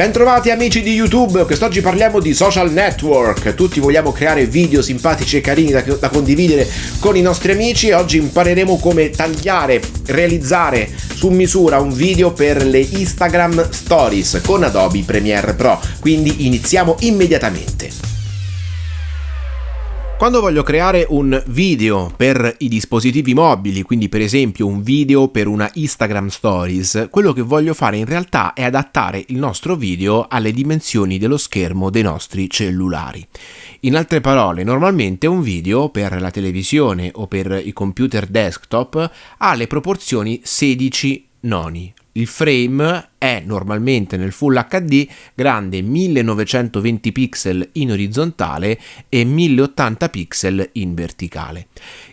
Bentrovati amici di YouTube, quest'oggi parliamo di social network. Tutti vogliamo creare video simpatici e carini da, da, condividere con i nostri amici e oggi impareremo come tagliare, realizzare su misura un video per le Instagram Stories con Adobe Premiere Pro. Quindi iniziamo immediatamente. Quando voglio creare un video per i dispositivi mobili, quindi per esempio un video per una Instagram Stories, quello che voglio fare in realtà è adattare il nostro video alle dimensioni dello schermo dei nostri cellulari. In altre parole, normalmente un video per la televisione o per i computer desktop ha le proporzioni 16 noni, il frame è normalmente nel Full HD grande 1920 pixel in orizzontale e 1080 pixel in verticale.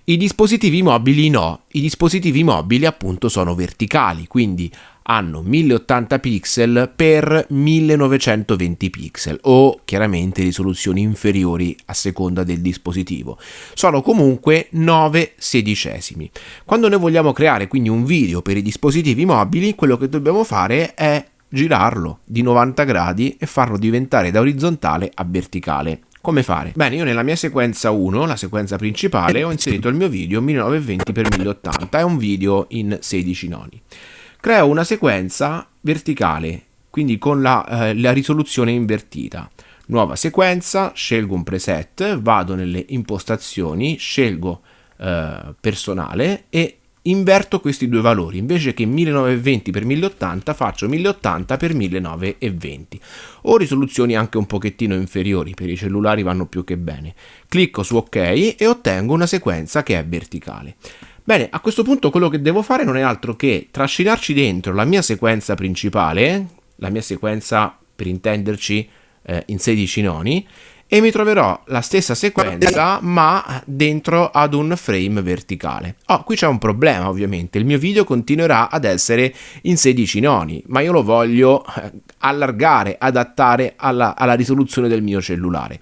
I dispositivi mobili no, i dispositivi mobili appunto sono verticali, quindi hanno 1080 pixel per 1920 pixel o chiaramente risoluzioni inferiori a seconda del dispositivo. Sono comunque 9 sedicesimi. Quando noi vogliamo creare quindi un video per i dispositivi mobili, quello che dobbiamo fare è girarlo di 90 gradi e farlo diventare da orizzontale a verticale. Come fare? Bene, io nella mia sequenza 1, la sequenza principale, ho inserito il mio video 1920x1080, è un video in 16 noni creo una sequenza verticale, quindi con la, eh, la risoluzione invertita. Nuova sequenza, scelgo un preset, vado nelle impostazioni, scelgo eh, personale e inverto questi due valori. Invece che 1920x1080 faccio 1080x1920 o risoluzioni anche un pochettino inferiori per i cellulari vanno più che bene. Clicco su ok e ottengo una sequenza che è verticale. Bene, a questo punto quello che devo fare non è altro che trascinarci dentro la mia sequenza principale, la mia sequenza per intenderci eh, in 16 noni, e mi troverò la stessa sequenza ma dentro ad un frame verticale. Oh, qui c'è un problema ovviamente, il mio video continuerà ad essere in 16 noni, ma io lo voglio eh, allargare, adattare alla, alla risoluzione del mio cellulare.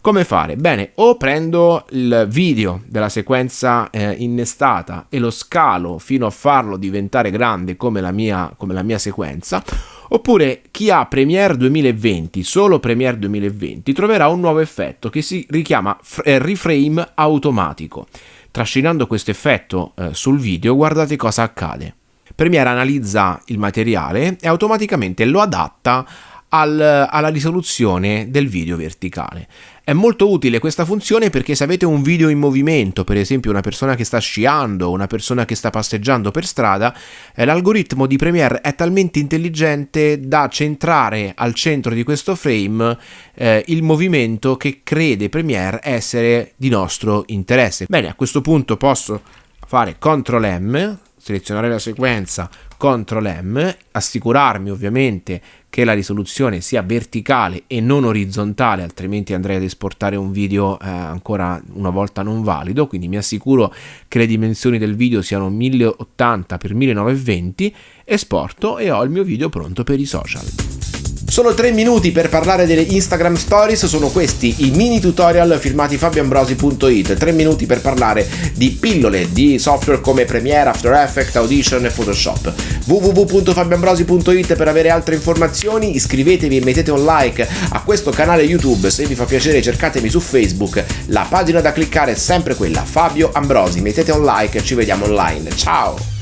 Come fare? Bene, o prendo il video della sequenza eh, innestata e lo scalo fino a farlo diventare grande come la mia, come la mia sequenza, oppure chi ha Premiere 2020, solo Premiere 2020, troverà un nuovo effetto che si richiama eh, reframe automatico. Trascinando questo effetto eh, sul video, guardate cosa accade. Premiere analizza il materiale e automaticamente lo adatta al, alla risoluzione del video verticale. È molto utile questa funzione perché se avete un video in movimento, per esempio una persona che sta sciando, una persona che sta passeggiando per strada, eh, l'algoritmo di Premiere è talmente intelligente da centrare al centro di questo frame eh, il movimento che crede Premiere essere di nostro interesse. Bene, a questo punto posso fare CTRL M, selezionare la sequenza, CTRL M, assicurarmi ovviamente che la risoluzione sia verticale e non orizzontale, altrimenti andrei ad esportare un video eh, ancora una volta non valido, quindi mi assicuro che le dimensioni del video siano 1080x1920, esporto e ho il mio video pronto per i social. Solo 3 minuti per parlare delle Instagram Stories sono questi i mini tutorial firmati fabioambrosi.it 3 minuti per parlare di pillole di software come Premiere, After Effects, Audition e Photoshop. www.fabioambrosi.it per avere altre informazioni iscrivetevi e mettete un like a questo canale YouTube. Se vi fa piacere cercatemi su Facebook. La pagina da cliccare è sempre quella Fabio Ambrosi. Mettete un like e ci vediamo online. Ciao